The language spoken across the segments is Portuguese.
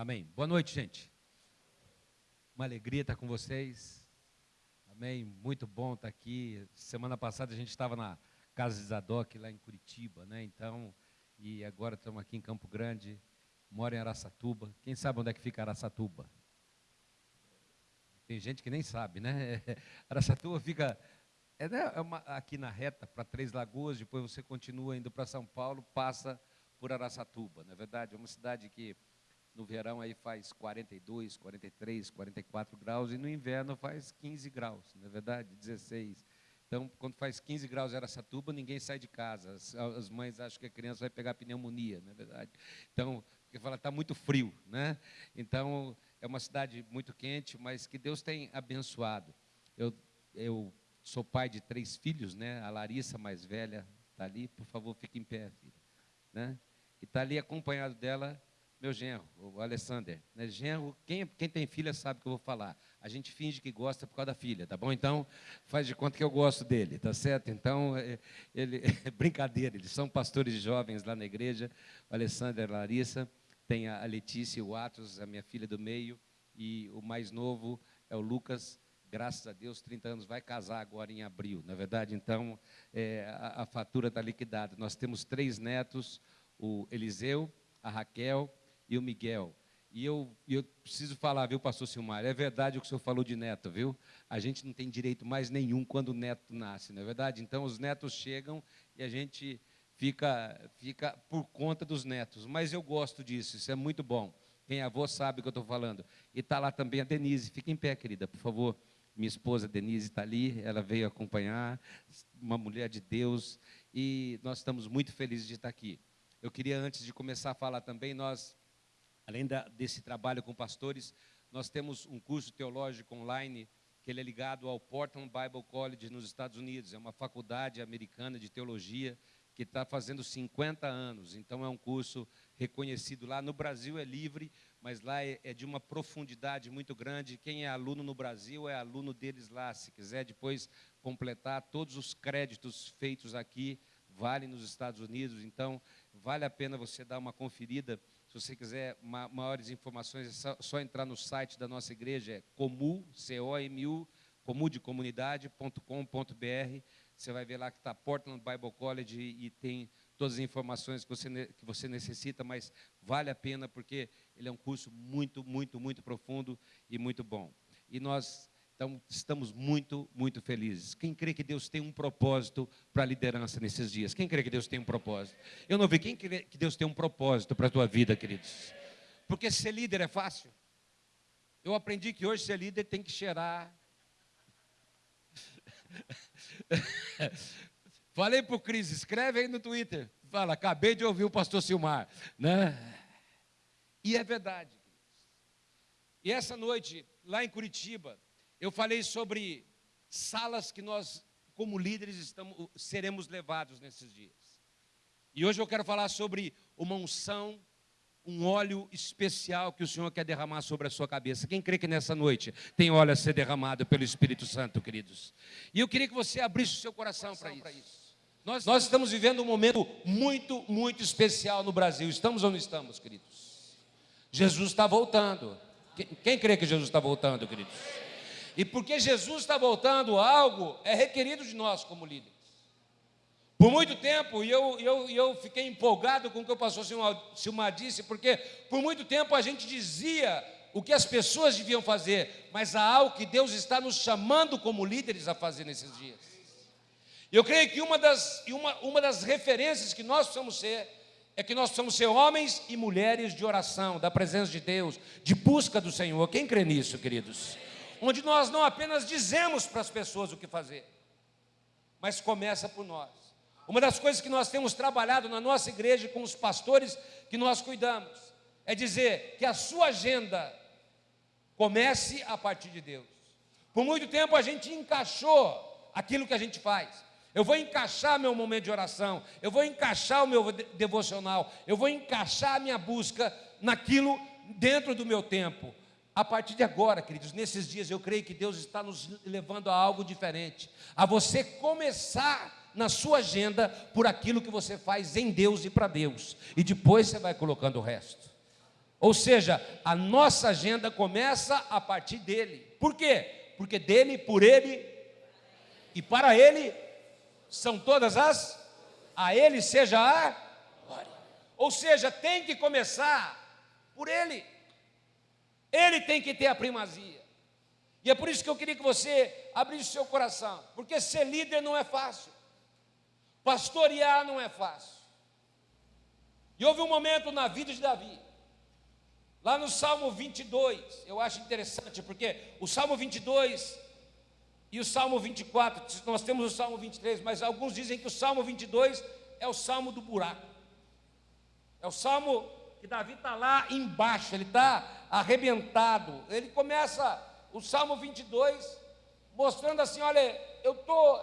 Amém. Boa noite, gente. Uma alegria estar com vocês. Amém. Muito bom estar aqui. Semana passada a gente estava na casa de Zadok, lá em Curitiba, né? Então, e agora estamos aqui em Campo Grande. Moro em Araçatuba. Quem sabe onde é que fica Araçatuba? Tem gente que nem sabe, né? Araçatuba fica é, né, é uma, aqui na reta para Três Lagoas, depois você continua indo para São Paulo, passa por Araçatuba. Na é verdade, é uma cidade que no verão aí faz 42, 43, 44 graus e no inverno faz 15 graus, na é verdade, 16. Então, quando faz 15 graus em Araçatuba, ninguém sai de casa. As, as mães acham que a criança vai pegar pneumonia, na é verdade. Então, porque fala está muito frio, né? Então, é uma cidade muito quente, mas que Deus tem abençoado. Eu, eu sou pai de três filhos, né? A Larissa mais velha está ali, por favor, fique em pé, filha, né? E está ali acompanhado dela meu genro, o Alessander. Né? Genro, quem, quem tem filha sabe o que eu vou falar. A gente finge que gosta por causa da filha, tá bom? Então, faz de conta que eu gosto dele, tá certo? Então, é, ele, brincadeira, eles são pastores jovens lá na igreja, o Alessander e a Larissa, tem a Letícia e o Atos, a minha filha do meio, e o mais novo é o Lucas, graças a Deus, 30 anos, vai casar agora em abril, na é verdade? Então, é, a, a fatura está liquidada. Nós temos três netos, o Eliseu, a Raquel e o Miguel. E eu, eu preciso falar, viu, pastor Silmar, é verdade o que o senhor falou de neto, viu? A gente não tem direito mais nenhum quando o neto nasce, não é verdade? Então, os netos chegam e a gente fica, fica por conta dos netos. Mas eu gosto disso, isso é muito bom. Quem é avô sabe o que eu estou falando. E está lá também a Denise. Fica em pé, querida, por favor. Minha esposa Denise está ali, ela veio acompanhar, uma mulher de Deus, e nós estamos muito felizes de estar aqui. Eu queria, antes de começar a falar também, nós Além da, desse trabalho com pastores, nós temos um curso teológico online que ele é ligado ao Portland Bible College nos Estados Unidos. É uma faculdade americana de teologia que está fazendo 50 anos. Então é um curso reconhecido lá. No Brasil é livre, mas lá é, é de uma profundidade muito grande. Quem é aluno no Brasil é aluno deles lá. Se quiser depois completar todos os créditos feitos aqui, vale nos Estados Unidos. Então vale a pena você dar uma conferida se você quiser ma maiores informações, é só, só, entrar no site da nossa igreja, é comu, C-O-M-U, comudecomunidade.com.br. Você vai ver lá que está Portland Bible College e, e tem todas as informações que você, que você necessita, mas vale a pena porque ele é um curso muito, muito, muito profundo e muito bom. E nós então, estamos muito, muito felizes. Quem crê que Deus tem um propósito para a liderança nesses dias? Quem crê que Deus tem um propósito? Eu não vi. Quem crê que Deus tem um propósito para a tua vida, queridos? Porque ser líder é fácil. Eu aprendi que hoje ser líder tem que cheirar. Falei para o Cris, escreve aí no Twitter. Fala, acabei de ouvir o pastor Silmar. Né? E é verdade. E essa noite, lá em Curitiba, eu falei sobre salas que nós, como líderes, estamos, seremos levados nesses dias. E hoje eu quero falar sobre uma unção, um óleo especial que o Senhor quer derramar sobre a sua cabeça. Quem crê que nessa noite tem óleo a ser derramado pelo Espírito Santo, queridos? E eu queria que você abrisse o seu coração para isso. Nós, nós estamos vivendo um momento muito, muito especial no Brasil. Estamos ou não estamos, queridos? Jesus está voltando. Quem, quem crê que Jesus está voltando, queridos? E porque Jesus está voltando, algo é requerido de nós como líderes. Por muito tempo, e eu, eu, eu fiquei empolgado com o que o pastor Silmar disse, porque por muito tempo a gente dizia o que as pessoas deviam fazer, mas há algo que Deus está nos chamando como líderes a fazer nesses dias. Eu creio que uma das, uma, uma das referências que nós precisamos ser é que nós precisamos ser homens e mulheres de oração, da presença de Deus, de busca do Senhor. Quem crê nisso, queridos? Onde nós não apenas dizemos para as pessoas o que fazer, mas começa por nós. Uma das coisas que nós temos trabalhado na nossa igreja com os pastores que nós cuidamos é dizer que a sua agenda comece a partir de Deus. Por muito tempo a gente encaixou aquilo que a gente faz. Eu vou encaixar meu momento de oração, eu vou encaixar o meu devocional, eu vou encaixar a minha busca naquilo dentro do meu tempo. A partir de agora, queridos, nesses dias eu creio que Deus está nos levando a algo diferente, a você começar na sua agenda por aquilo que você faz em Deus e para Deus, e depois você vai colocando o resto. Ou seja, a nossa agenda começa a partir dele. Por quê? Porque dele, por ele e para ele são todas as a ele seja a glória. Ou seja, tem que começar por ele. Ele tem que ter a primazia. E é por isso que eu queria que você abrisse seu coração, porque ser líder não é fácil. Pastorear não é fácil. E houve um momento na vida de Davi Lá no Salmo 22, eu acho interessante, porque o Salmo 22 e o Salmo 24, nós temos o Salmo 23, mas alguns dizem que o Salmo 22 é o Salmo do buraco. É o Salmo que Davi está lá embaixo, ele está arrebentado. Ele começa o Salmo 22 mostrando assim: olha, eu tô,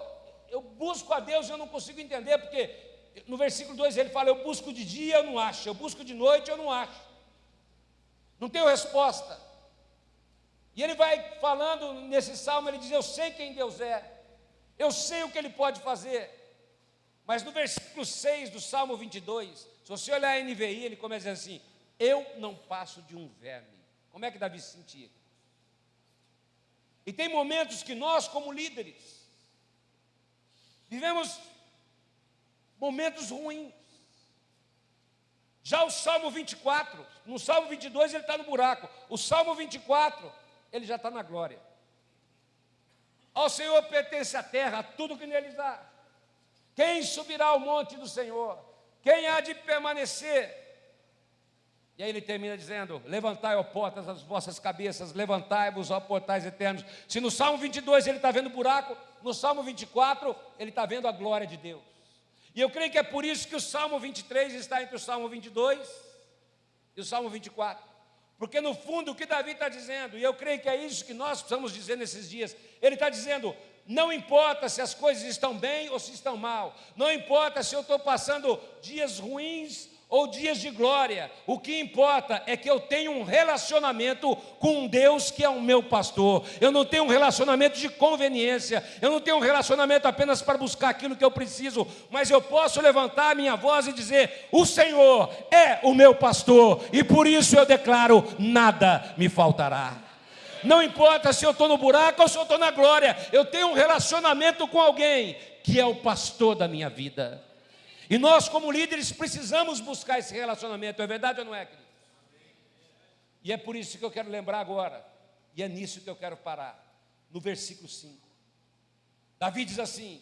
eu busco a Deus e eu não consigo entender, porque no versículo 2 ele fala: eu busco de dia, eu não acho, eu busco de noite, eu não acho. Não tenho resposta. E ele vai falando nesse salmo, ele diz: Eu sei quem Deus é, eu sei o que ele pode fazer. Mas no versículo 6 do Salmo 22, se você olhar a NVI, ele começa assim: Eu não passo de um verme. Como é que Davi se sentia? E tem momentos que nós, como líderes, vivemos momentos ruins. Já o Salmo 24, no Salmo 22 ele está no buraco, o Salmo 24 ele já está na glória. Ao Senhor pertence a terra, tudo que neles há. Quem subirá ao monte do Senhor? Quem há de permanecer? E aí ele termina dizendo: Levantai, ó portas, as vossas cabeças, levantai-vos, ó portais eternos. Se no Salmo 22 ele está vendo buraco, no Salmo 24 ele está vendo a glória de Deus. E eu creio que é por isso que o Salmo 23 está entre o Salmo 22 e o Salmo 24. Porque no fundo o que Davi está dizendo, e eu creio que é isso que nós precisamos dizer nesses dias, ele está dizendo: não importa se as coisas estão bem ou se estão mal, não importa se eu estou passando dias ruins ou dias de glória, o que importa é que eu tenho um relacionamento com Deus que é o meu pastor. Eu não tenho um relacionamento de conveniência, eu não tenho um relacionamento apenas para buscar aquilo que eu preciso, mas eu posso levantar a minha voz e dizer: O Senhor é o meu pastor, e por isso eu declaro: nada me faltará. Não importa se eu estou no buraco ou se eu estou na glória, eu tenho um relacionamento com alguém que é o pastor da minha vida. E nós, como líderes, precisamos buscar esse relacionamento, é verdade ou não é, querido? E é por isso que eu quero lembrar agora, e é nisso que eu quero parar, no versículo 5. Davi diz assim: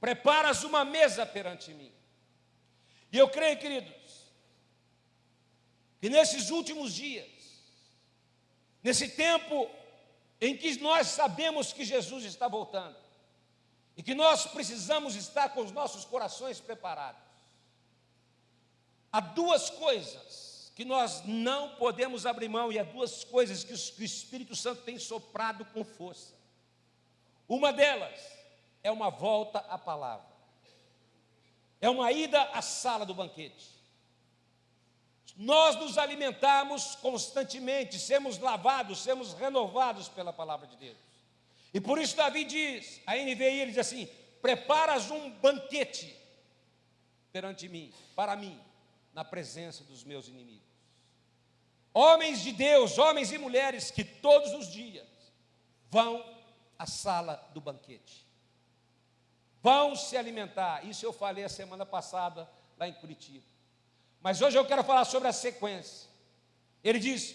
Preparas uma mesa perante mim. E eu creio, queridos, que nesses últimos dias, nesse tempo em que nós sabemos que Jesus está voltando, e que nós precisamos estar com os nossos corações preparados. Há duas coisas que nós não podemos abrir mão, e há duas coisas que o Espírito Santo tem soprado com força. Uma delas é uma volta à palavra, é uma ida à sala do banquete. Nós nos alimentamos constantemente, sermos lavados, sermos renovados pela palavra de Deus. E por isso Davi diz, a NVI ele diz assim: preparas um banquete perante mim, para mim, na presença dos meus inimigos. Homens de Deus, homens e mulheres que todos os dias vão à sala do banquete, vão se alimentar. Isso eu falei a semana passada lá em Curitiba. Mas hoje eu quero falar sobre a sequência. Ele diz: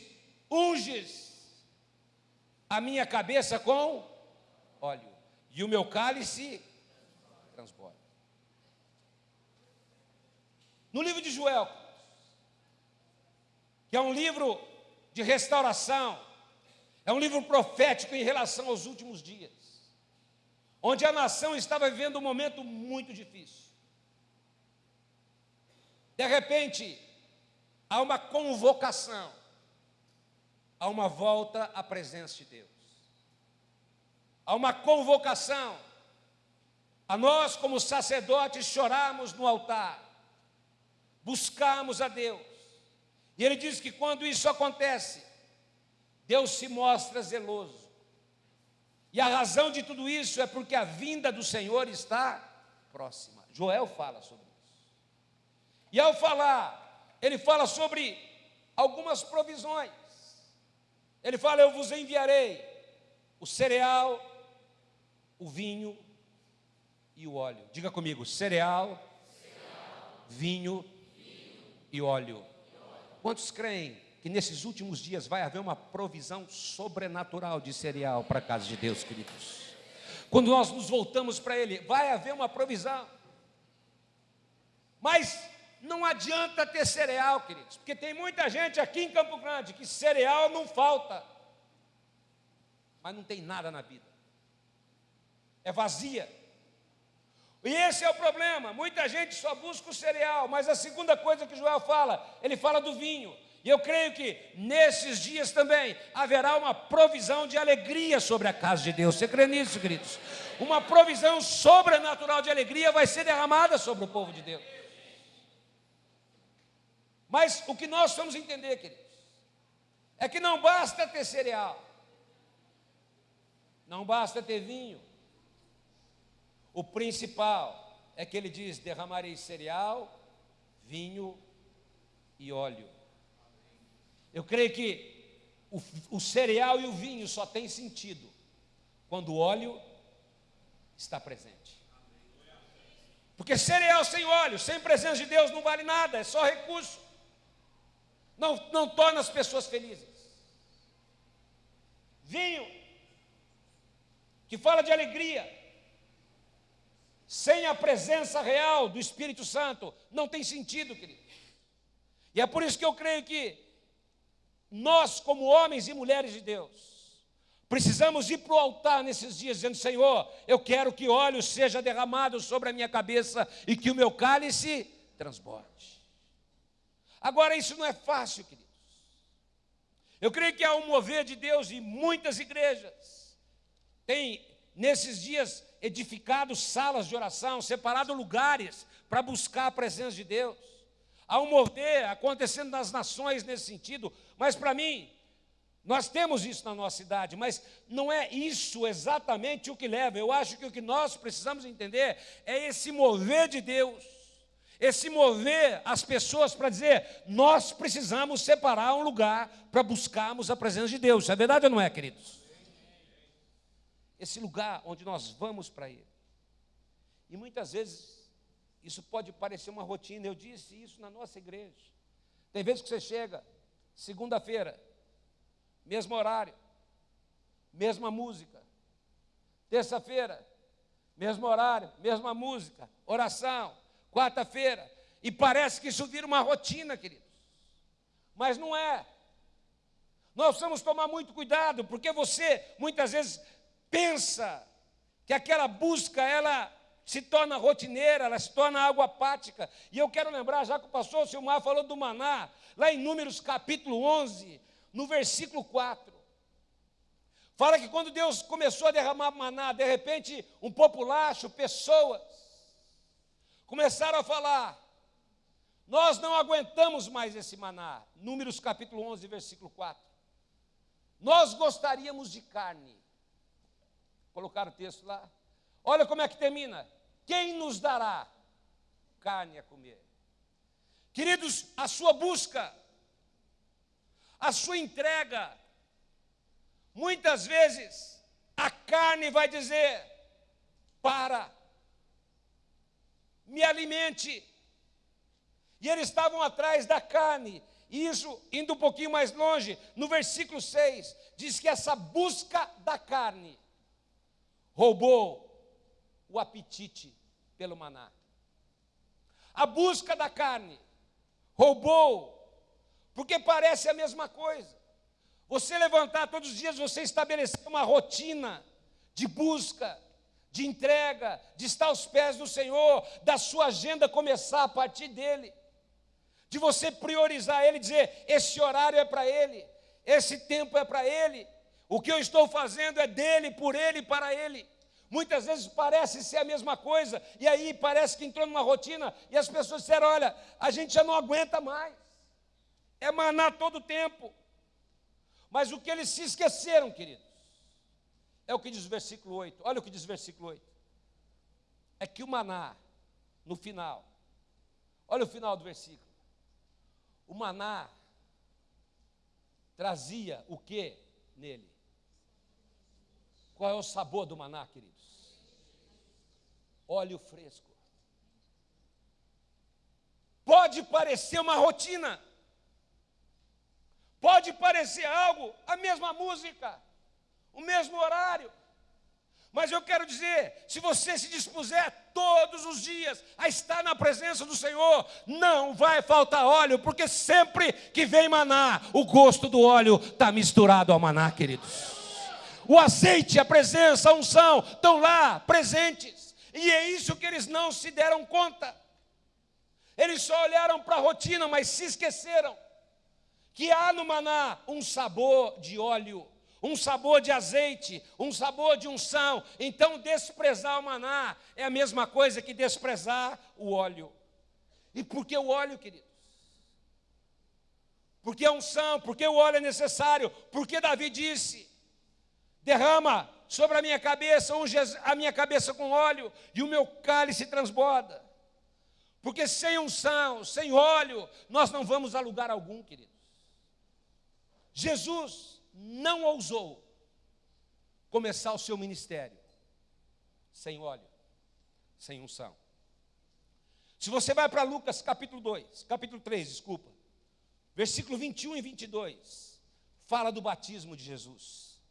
unges a minha cabeça com óleo, e o meu cálice transborda. No livro de Joel, que é um livro de restauração, é um livro profético em relação aos últimos dias, onde a nação estava vivendo um momento muito difícil. De repente, há uma convocação, há uma volta à presença de Deus a uma convocação, a nós, como sacerdotes, chorarmos no altar, buscarmos a Deus. E ele diz que quando isso acontece, Deus se mostra zeloso. E a razão de tudo isso é porque a vinda do Senhor está próxima. Joel fala sobre isso. E ao falar, ele fala sobre algumas provisões. Ele fala: Eu vos enviarei o cereal, o vinho e o óleo. Diga comigo: cereal, cereal vinho, vinho e óleo. Quantos creem que nesses últimos dias vai haver uma provisão sobrenatural de cereal para a casa de Deus, queridos? Quando nós nos voltamos para Ele, vai haver uma provisão. Mas não adianta ter cereal, queridos, porque tem muita gente aqui em Campo Grande que cereal não falta, mas não tem nada na vida, é vazia. E esse é o problema. Muita gente só busca o cereal, mas a segunda coisa que Joel fala, ele fala do vinho. E eu creio que nesses dias também haverá uma provisão de alegria sobre a casa de Deus. Você crê nisso, queridos? Uma provisão sobrenatural de alegria vai ser derramada sobre o povo de Deus. Mas o que nós vamos entender, queridos, é que não basta ter cereal, não basta ter vinho. O principal é que ele diz: derramarei cereal, vinho e óleo. Eu creio que o, o cereal e o vinho só tem sentido quando o óleo está presente. Porque cereal sem óleo, sem presença de Deus, não vale nada, é só recurso não, não torna as pessoas felizes. Vinho, que fala de alegria, sem a presença real do Espírito Santo, não tem sentido, querido. E é por isso que eu creio que nós, como homens e mulheres de Deus, precisamos ir para o altar nesses dias, dizendo: Senhor, eu quero que óleo seja derramado sobre a minha cabeça e que o meu cálice transborde. Agora, isso não é fácil, queridos. Eu creio que há um mover de Deus em muitas igrejas. Tem, nesses dias, edificado salas de oração, separado lugares para buscar a presença de Deus. Há um mover acontecendo nas nações nesse sentido, mas para mim, nós temos isso na nossa cidade, mas não é isso exatamente o que leva. Eu acho que o que nós precisamos entender é esse mover de Deus esse mover as pessoas para dizer: nós precisamos separar um lugar para buscarmos a presença de Deus. É verdade ou não é, queridos? Esse lugar onde nós vamos para Ele. E muitas vezes isso pode parecer uma rotina. Eu disse isso na nossa igreja. Tem vezes que você chega, segunda-feira, mesmo horário, mesma música. Terça-feira, mesmo horário, mesma música, oração quarta-feira, e parece que isso vira uma rotina, queridos. Mas não é. Nós precisamos tomar muito cuidado, porque você muitas vezes pensa que aquela busca ela se torna rotineira, ela se torna água apática. E eu quero lembrar, já que o pastor Silmar falou do maná, lá em Números capítulo 11, no versículo 4. Fala que quando Deus começou a derramar maná, de repente um populacho, pessoas, começaram a falar: Nós não aguentamos mais esse maná. Números capítulo 11, versículo 4. Nós gostaríamos de carne. Colocaram o texto lá. Olha como é que termina. Quem nos dará carne a comer? Queridos, a sua busca, a sua entrega, muitas vezes a carne vai dizer: para, me alimente. E eles estavam atrás da carne. E isso, indo um pouquinho mais longe, no versículo 6, diz que essa busca da carne roubou o apetite pelo maná. A busca da carne roubou, porque parece a mesma coisa. Você levantar todos os dias, você estabelecer uma rotina de busca, de entrega, de estar aos pés do Senhor, da sua agenda começar a partir dele, de você priorizar ele, dizer: esse horário é para ele, esse tempo é para ele, o que eu estou fazendo é dele, por ele e para ele. Muitas vezes parece ser a mesma coisa, e aí parece que entrou numa rotina, e as pessoas disseram: olha, a gente já não aguenta mais, é maná todo o tempo. Mas o que eles se esqueceram, querido, é o que diz o versículo 8. Olha o que diz o versículo 8. É que o maná, no final, olha o final do versículo. O maná trazia o que nele? Qual é o sabor do maná, queridos? Óleo fresco. Pode parecer uma rotina, pode parecer algo, a mesma música, o mesmo horário, mas eu quero dizer: se você se dispuser todos os dias a estar na presença do Senhor, não vai faltar óleo, porque sempre que vem maná, o gosto do óleo está misturado ao maná, queridos. O azeite, a presença, a unção estão lá presentes, e é isso que eles não se deram conta. Eles só olharam para a rotina, mas se esqueceram que há no maná um sabor de óleo um sabor de azeite, um sabor de unção. Então, desprezar o maná é a mesma coisa que desprezar o óleo. E por que o óleo, queridos? Porque a unção, porque o óleo é necessário, porque Davi disse: derrama sobre a minha cabeça, unge a minha cabeça com óleo, e o meu cálice transborda. Porque sem unção, sem óleo, nós não vamos a lugar algum, queridos. Jesus não ousou começar o seu ministério sem óleo, sem unção. Se você vai para Lucas capítulo 2, capítulo 3, desculpa, versículo 21 e 22, fala do batismo de Jesus.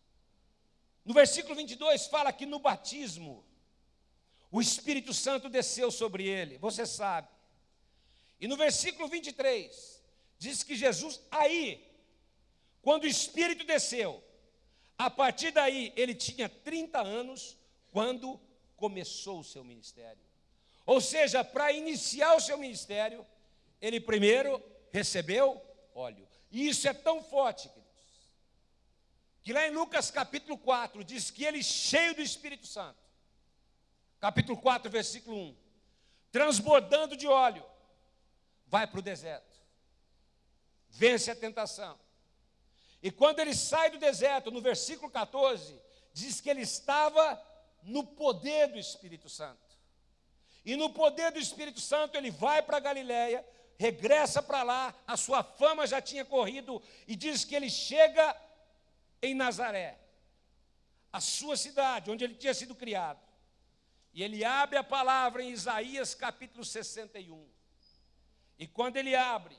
No versículo 22 fala que no batismo o Espírito Santo desceu sobre ele, você sabe. E no versículo 23 diz que Jesus aí quando o Espírito desceu, a partir daí ele tinha 30 anos quando começou o seu ministério. Ou seja, para iniciar o seu ministério, ele primeiro recebeu óleo. E isso é tão forte, queridos, que lá em Lucas capítulo 4 diz que ele cheio do Espírito Santo. Capítulo 4, versículo 1. Transbordando de óleo, vai para o deserto. Vence a tentação e quando ele sai do deserto, no versículo 14, diz que ele estava no poder do Espírito Santo. E no poder do Espírito Santo ele vai para Galiléia, regressa para lá, a sua fama já tinha corrido e diz que ele chega em Nazaré, a sua cidade, onde ele tinha sido criado. E ele abre a palavra em Isaías capítulo 61. E quando ele abre,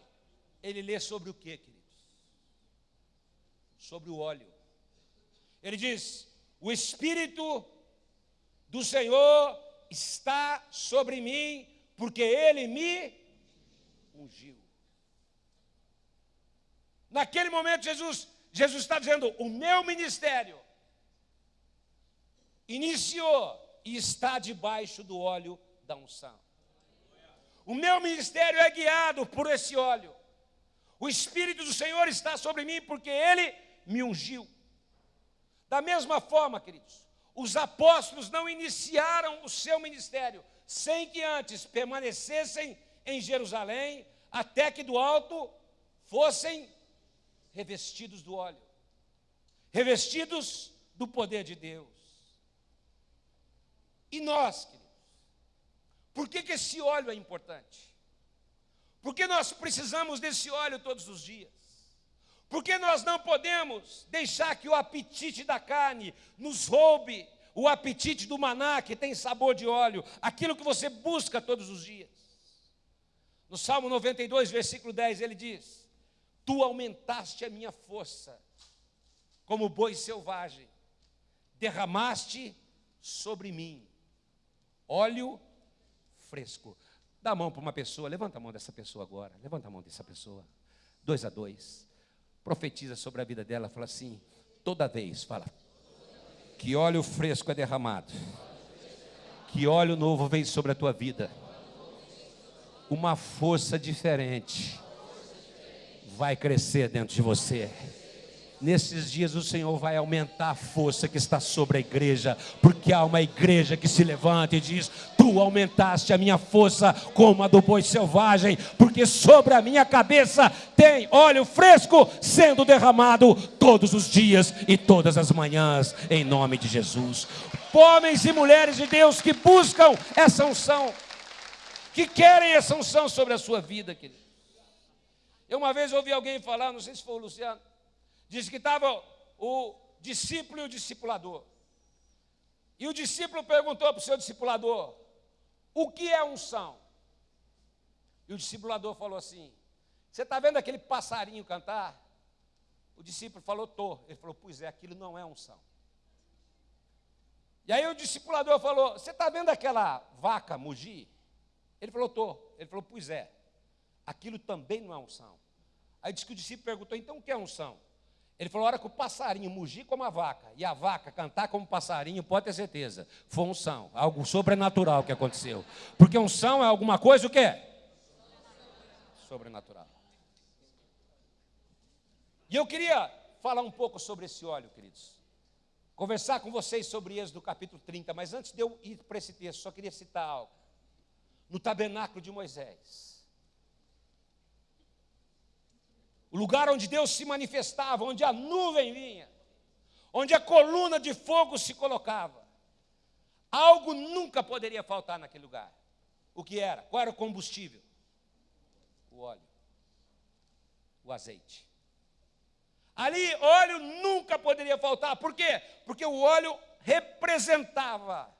ele lê sobre o que, querido? Sobre o óleo. Ele diz: O Espírito do Senhor está sobre mim, porque Ele me ungiu. Naquele momento, Jesus, Jesus está dizendo: O meu ministério iniciou e está debaixo do óleo da unção. O meu ministério é guiado por esse óleo. O Espírito do Senhor está sobre mim, porque Ele me ungiu. Da mesma forma, queridos, os apóstolos não iniciaram o seu ministério sem que antes permanecessem em Jerusalém, até que do alto fossem revestidos do óleo, revestidos do poder de Deus. E nós, queridos, por que, que esse óleo é importante? Porque nós precisamos desse óleo todos os dias. Porque nós não podemos deixar que o apetite da carne nos roube o apetite do maná que tem sabor de óleo, aquilo que você busca todos os dias. No Salmo 92, versículo 10, ele diz: Tu aumentaste a minha força, como boi selvagem, derramaste sobre mim óleo fresco. Dá a mão para uma pessoa, levanta a mão dessa pessoa agora, levanta a mão dessa pessoa, dois a dois profetiza sobre a vida dela, fala assim, toda vez, fala, que óleo fresco é derramado, que óleo novo vem sobre a tua vida, uma força diferente vai crescer dentro de você. Nesses dias o Senhor vai aumentar a força que está sobre a igreja, porque há uma igreja que se levanta e diz: Tu aumentaste a minha força como a do boi selvagem, porque sobre a minha cabeça tem óleo fresco sendo derramado todos os dias e todas as manhãs, em nome de Jesus. Homens e mulheres de Deus que buscam essa unção, que querem essa unção sobre a sua vida, querido. Eu uma vez ouvi alguém falar, não sei se foi o Luciano Diz que estava o discípulo e o discipulador. E o discípulo perguntou para o seu discipulador: O que é unção? E o discipulador falou assim: Você está vendo aquele passarinho cantar? O discípulo falou: Tô. Ele falou: Pois é, aquilo não é unção. E aí o discipulador falou: Você está vendo aquela vaca mugir? Ele falou: Tô. Ele falou: Pois é, aquilo também não é unção. Aí disse que o discípulo perguntou: Então o que é unção? Ele falou: a hora que o passarinho mugir como a vaca e a vaca cantar como passarinho, pode ter certeza, foi unção, algo sobrenatural que aconteceu. Porque unção é alguma coisa o quê? Sobrenatural. E eu queria falar um pouco sobre esse óleo, queridos. Conversar com vocês sobre Êxodo capítulo 30, mas antes de eu ir para esse texto, só queria citar algo. No tabernáculo de Moisés, o lugar onde Deus se manifestava, onde a nuvem vinha, onde a coluna de fogo se colocava. Algo nunca poderia faltar naquele lugar. O que era? Qual era o combustível? O óleo, o azeite. Ali, óleo nunca poderia faltar. Por quê? Porque o óleo representava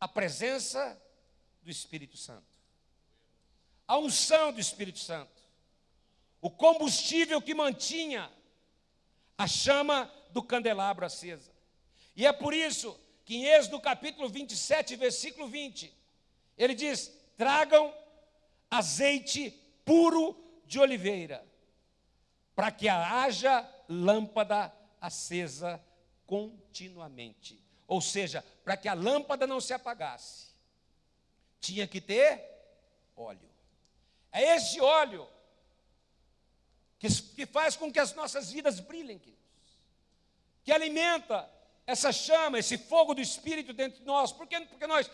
a presença do Espírito Santo, a unção do Espírito Santo o combustível que mantinha a chama do candelabro acesa. E é por isso que em Êxodo capítulo 27, versículo 20, ele diz: tragam azeite puro de oliveira, para que haja lâmpada acesa continuamente. Ou seja, para que a lâmpada não se apagasse, tinha que ter óleo. É esse óleo que, que faz com que as nossas vidas brilhem, queridos, que alimenta essa chama, esse fogo do Espírito dentro de nós. Por quê? Porque nós,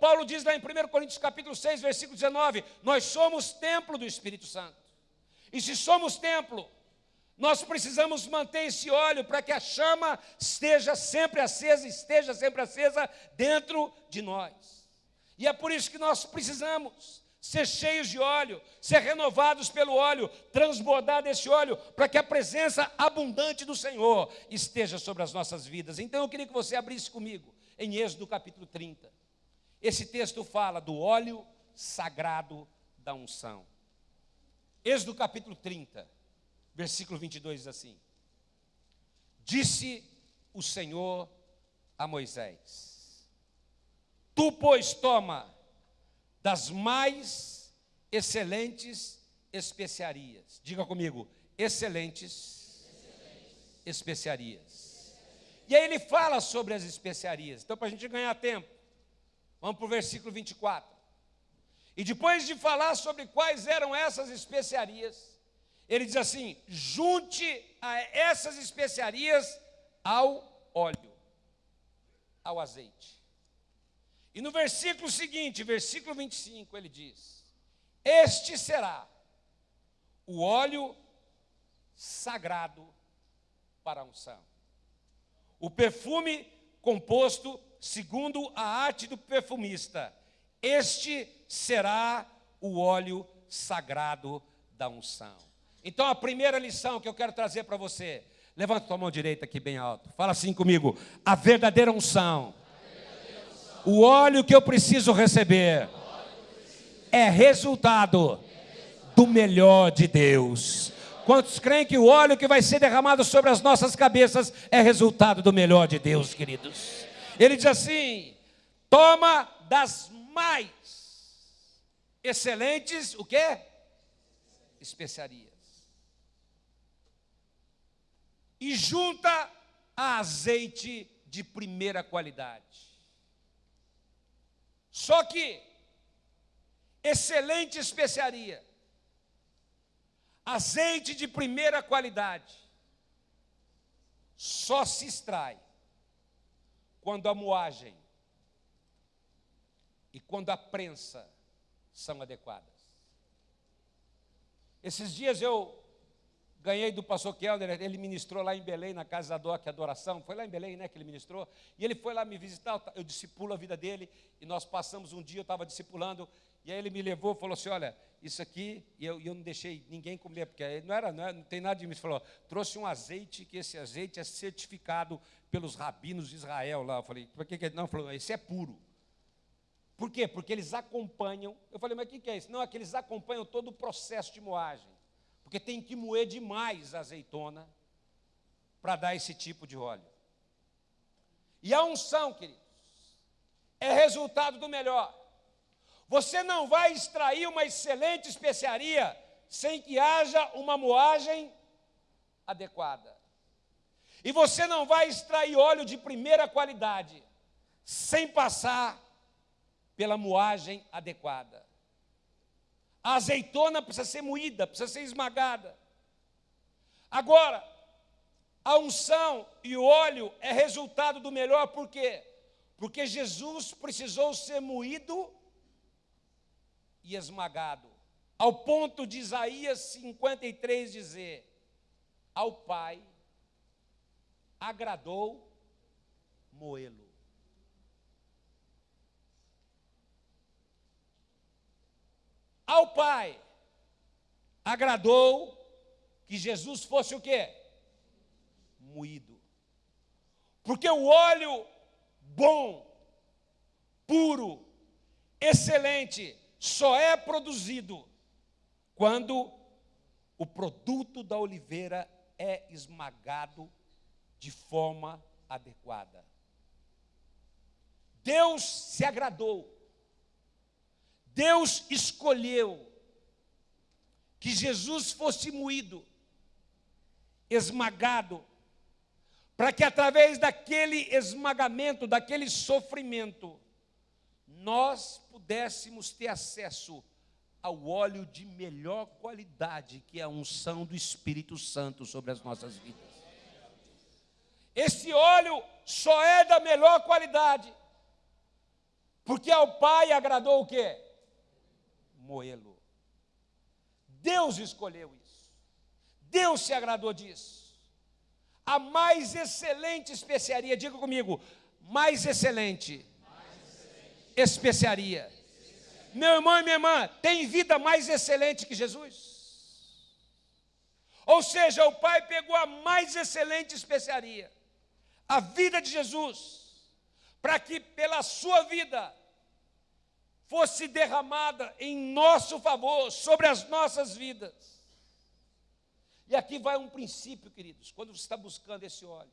Paulo diz lá em 1 Coríntios capítulo 6, versículo 19, nós somos templo do Espírito Santo. E se somos templo, nós precisamos manter esse óleo para que a chama esteja sempre acesa, esteja sempre acesa dentro de nós. E é por isso que nós precisamos ser cheios de óleo, ser renovados pelo óleo, transbordar desse óleo, para que a presença abundante do Senhor esteja sobre as nossas vidas. Então eu queria que você abrisse comigo em Êxodo capítulo 30. Esse texto fala do óleo sagrado da unção. Êxodo capítulo 30, versículo 22 diz assim: Disse o Senhor a Moisés: Tu, pois, toma das mais excelentes especiarias. Diga comigo, excelentes, excelentes. especiarias. E aí ele fala sobre as especiarias. Então, para a gente ganhar tempo, vamos para o versículo 24. E depois de falar sobre quais eram essas especiarias, ele diz assim: junte a essas especiarias ao óleo, ao azeite. E no versículo seguinte, versículo 25, ele diz: Este será o óleo sagrado para a unção. O perfume composto segundo a arte do perfumista. Este será o óleo sagrado da unção. Então a primeira lição que eu quero trazer para você, levanta tua mão direita aqui bem alto. Fala assim comigo: a verdadeira unção o óleo que eu preciso receber é resultado do melhor de Deus. Quantos creem que o óleo que vai ser derramado sobre as nossas cabeças é resultado do melhor de Deus, queridos? Ele diz assim: toma das mais excelentes, o que? Especiarias. E junta a azeite de primeira qualidade. Só que, excelente especiaria, azeite de primeira qualidade, só se extrai quando a moagem e quando a prensa são adequadas. Esses dias eu Ganhei do pastor Kelder, ele ministrou lá em Belém, na casa da DOC Adoração. Foi lá em Belém, né, que ele ministrou. E ele foi lá me visitar, eu discipulo a vida dele. E nós passamos um dia, eu estava discipulando. E aí ele me levou falou assim: olha, isso aqui, e eu, eu não deixei ninguém comer, porque não era, não, era, não tem nada de mim. Ele falou, trouxe um azeite, que esse azeite é certificado pelos rabinos de Israel lá. Eu falei, por que, que não? Falou, esse é puro. Por quê? Porque eles acompanham. Eu falei, mas o que, que é isso? Não, é que eles acompanham todo o processo de moagem. Porque tem que moer demais a azeitona para dar esse tipo de óleo. E a unção, queridos, é resultado do melhor. Você não vai extrair uma excelente especiaria sem que haja uma moagem adequada. E você não vai extrair óleo de primeira qualidade sem passar pela moagem adequada. A azeitona precisa ser moída, precisa ser esmagada. Agora, a unção e o óleo é resultado do melhor, por quê? Porque Jesus precisou ser moído e esmagado, ao ponto de Isaías 53 dizer: Ao Pai agradou moê-lo. Ao Pai agradou que Jesus fosse o quê? Moído. Porque o óleo bom, puro, excelente, só é produzido quando o produto da oliveira é esmagado de forma adequada. Deus se agradou, Deus escolheu que Jesus fosse moído, esmagado, para que através daquele esmagamento, daquele sofrimento, nós pudéssemos ter acesso ao óleo de melhor qualidade, que é a unção do Espírito Santo sobre as nossas vidas. Esse óleo só é da melhor qualidade, porque ao Pai agradou o quê? Moê-lo. Deus escolheu isso. Deus se agradou disso. A mais excelente especiaria, diga comigo, mais excelente especiaria. Meu irmão e minha irmã, tem vida mais excelente que Jesus? Ou seja, o Pai pegou a mais excelente especiaria, a vida de Jesus, para que pela sua vida fosse derramada em nosso favor, sobre as nossas vidas. E aqui vai um princípio, queridos, quando você está buscando esse óleo.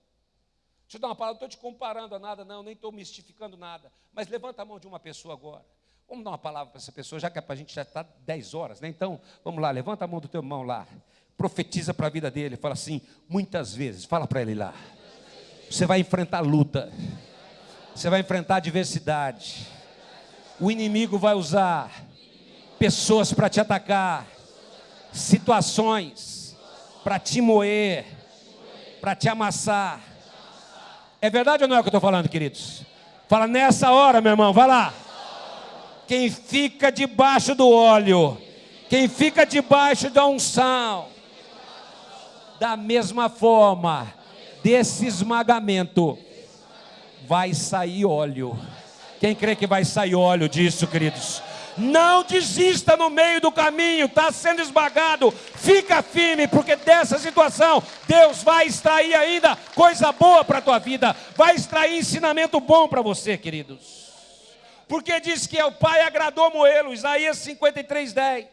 Deixa eu dar uma palavra, não estou te comparando a nada, não, nem estou mistificando nada. Mas levanta a mão de uma pessoa agora. Vamos dar uma palavra para essa pessoa, já que é para a gente já está 10 horas, né? Então, vamos lá, levanta a mão do teu irmão lá. Profetiza para a vida dele, fala assim, muitas vezes, fala para ele lá. Você vai enfrentar luta. Você vai enfrentar adversidade. O inimigo vai usar pessoas para te atacar, situações para te moer, para te amassar é verdade ou não é o que eu estou falando, queridos? Fala nessa hora, meu irmão, vai lá. Quem fica debaixo do óleo, quem fica debaixo da unção, da mesma forma, desse esmagamento, vai sair óleo. Quem crê que vai sair óleo disso, queridos? Não desista no meio do caminho, está sendo esmagado. Fica firme, porque dessa situação Deus vai extrair ainda coisa boa para a tua vida, vai extrair ensinamento bom para você, queridos. Porque diz que o Pai agradou Moelo, Isaías 53, 10.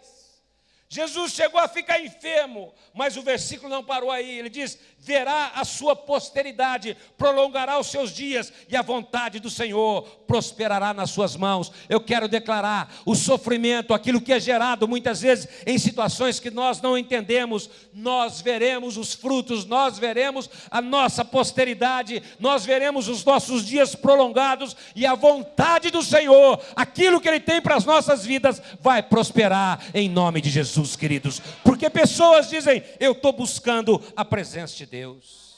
Jesus chegou a ficar enfermo, mas o versículo não parou aí. Ele diz: verá a sua posteridade, prolongará os seus dias, e a vontade do Senhor prosperará nas suas mãos. Eu quero declarar o sofrimento, aquilo que é gerado muitas vezes em situações que nós não entendemos, nós veremos os frutos, nós veremos a nossa posteridade, nós veremos os nossos dias prolongados, e a vontade do Senhor, aquilo que Ele tem para as nossas vidas, vai prosperar em nome de Jesus, queridos, porque pessoas dizem: Eu estou buscando a presença de Deus. Deus.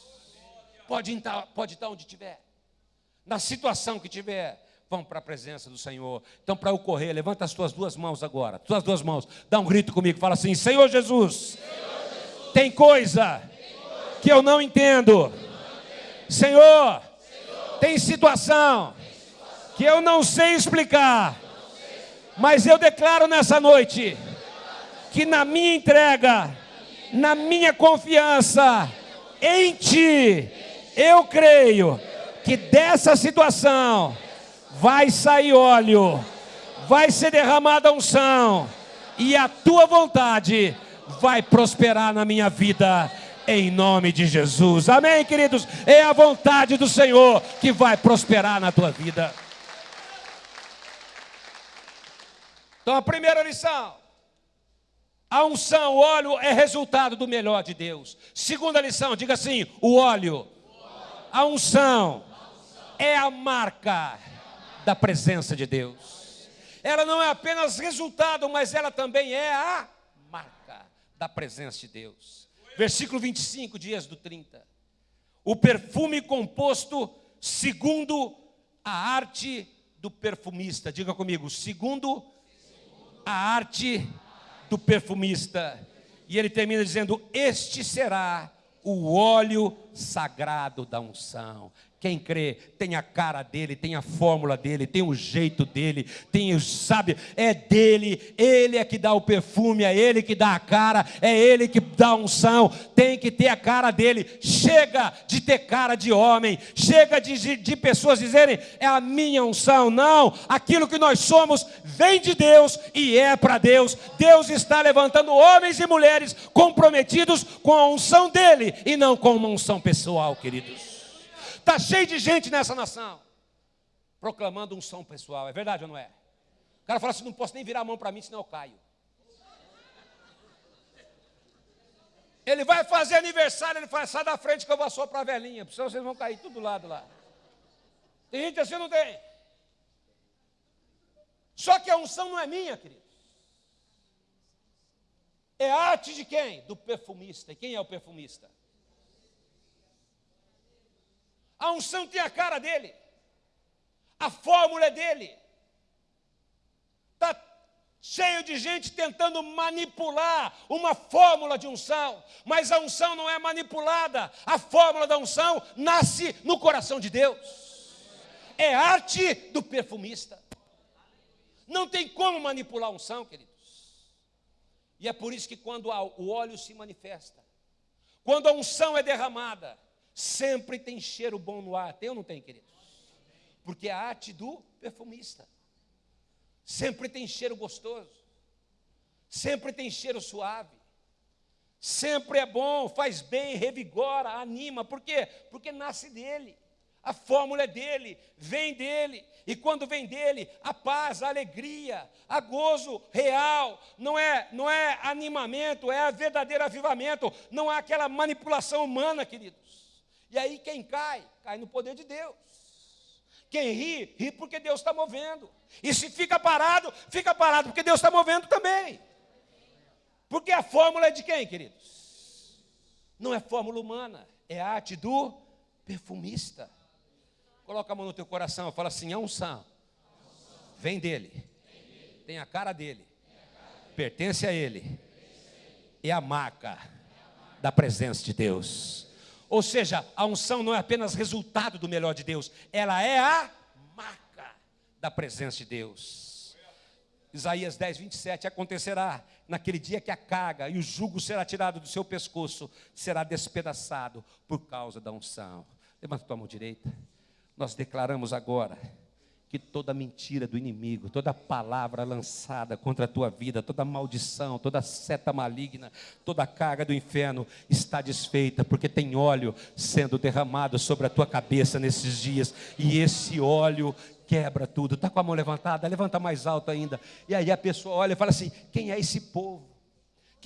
Pode estar, pode estar onde estiver, na situação que tiver, vão para a presença do Senhor. Então, para eu correr, levanta as tuas duas mãos agora, tuas duas mãos, dá um grito comigo, fala assim: Senhor Jesus, tem, coisa que eu não entendo. Senhor, tem, situação que eu não sei explicar Mas eu declaro nessa noite que na minha entrega, na minha confiança em Ti, eu creio que dessa situação vai sair óleo, vai ser derramada unção, e a Tua vontade vai prosperar na minha vida em nome de Jesus. Amém, queridos? É a vontade do Senhor que vai prosperar na tua vida. Então, a primeira lição: a unção, o óleo é resultado do melhor de Deus. Segunda lição, diga assim: o óleo, a unção é a marca da presença de Deus. Ela não é apenas resultado, mas ela também é a marca da presença de Deus versículo 25 de Êxodo 30. O perfume composto segundo a arte do perfumista. Diga comigo, segundo a arte do perfumista. E ele termina dizendo: Este será o óleo sagrado da unção. Quem crê tem a cara dele, tem a fórmula dele, tem o jeito dele, tem o sabe, é dele, ele é que dá o perfume, é ele que dá a cara, é ele que dá a unção, tem que ter a cara dele. Chega de ter cara de homem, chega de, de pessoas dizerem é a minha unção. Não, aquilo que nós somos vem de Deus e é para Deus. Deus está levantando homens e mulheres comprometidos com a unção dele e não com uma unção pessoal, queridos. Está cheio de gente nessa nação proclamando som pessoal. É verdade ou não é? O cara fala assim: não posso nem virar a mão para mim, senão eu caio. Ele vai fazer aniversário, ele fala, sai da frente que eu vou só para a velhinha, senão vocês vão cair tudo do lado lá. Tem gente assim, não tem? Só que a unção não é minha, querido. É arte de quem? Do perfumista. E quem é o perfumista? A unção tem a cara dele. A fórmula é dele. Está cheio de gente tentando manipular uma fórmula de unção, mas a unção não é manipulada. A fórmula da unção nasce no coração de Deus. É arte do perfumista. Não tem como manipular a unção, queridos. E é por isso que quando o óleo se manifesta, quando a unção é derramada, Sempre tem cheiro bom no ar. Tem ou não tem, queridos? Porque é a arte do perfumista. Sempre tem cheiro gostoso. Sempre tem cheiro suave. Sempre é bom, faz bem, revigora, anima. Por quê? Porque nasce dele. A fórmula é dele, vem dele. E quando vem dele, a paz, a alegria, a gozo real, não é, não é animamento, é verdadeiro avivamento, não há aquela manipulação humana, queridos. E aí quem cai, cai no poder de Deus. Quem ri, ri porque Deus está movendo. E se fica parado, fica parado porque Deus está movendo também. Porque a fórmula é de quem, queridos? Não é fórmula humana, é a arte do perfumista. Coloca a mão no teu coração, fala assim: a unção vem dele, tem a cara dele, pertence a ele, é a marca da presença de Deus. Ou seja, a unção não é apenas resultado do melhor de Deus, ela é a marca da presença de Deus. Isaías 10, 27, acontecerá naquele dia que a carga e o jugo será tirado do seu pescoço, será despedaçado por causa da unção. Levanta tua mão direita. Nós declaramos agora que toda mentira do inimigo, toda palavra lançada contra a tua vida, toda maldição, toda seta maligna, toda carga do inferno está desfeita, porque tem óleo sendo derramado sobre a tua cabeça nesses dias, e esse óleo quebra tudo. Está com a mão levantada? Levanta mais alto ainda. E aí a pessoa olha e fala assim: quem é esse povo?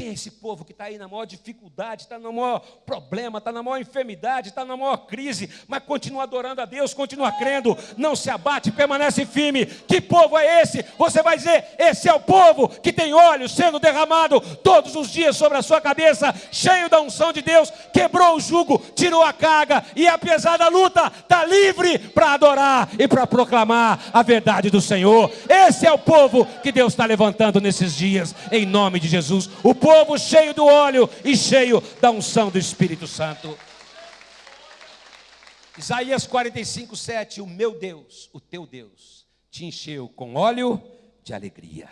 Quem é esse povo que está aí na maior dificuldade, está no maior problema, está na maior enfermidade, está na maior crise, mas continua adorando a Deus, continua crendo, não se abate, permanece firme. Que povo é esse? Você vai dizer: esse é o povo que tem óleo sendo derramado todos os dias sobre a sua cabeça, cheio da unção de Deus, quebrou o jugo, tirou a carga e, apesar da luta, está livre para adorar e para proclamar a verdade do Senhor. Esse é o povo que Deus está levantando nesses dias, em nome de Jesus. O povo povo cheio do óleo e cheio da unção do Espírito Santo. Isaías 45, 7: O meu Deus, o teu Deus, te encheu com óleo de alegria.